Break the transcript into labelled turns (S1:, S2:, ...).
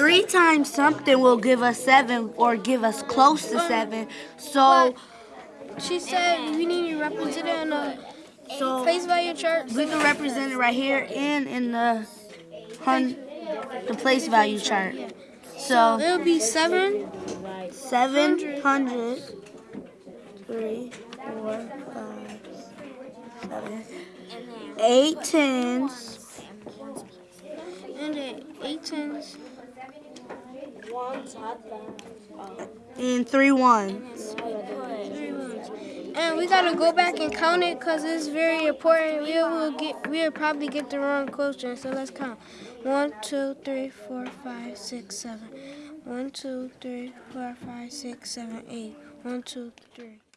S1: three times something will give us seven or give us close to seven. So,
S2: She said we need to represent it in a
S1: so
S2: face value chart.
S1: we can represent it right here and in the hun the place value chart. So
S2: It'll be seven.
S1: seven hundred, three, four, five, seven, eight tens,
S2: And eight tens.
S1: And
S2: three ones. And we gotta go back and count it because it's very important. We will get, we'll probably get the wrong question. So let's count. One, two, three, four, five, six, seven. One, two, three, four, five, six, seven, eight. One, two, three.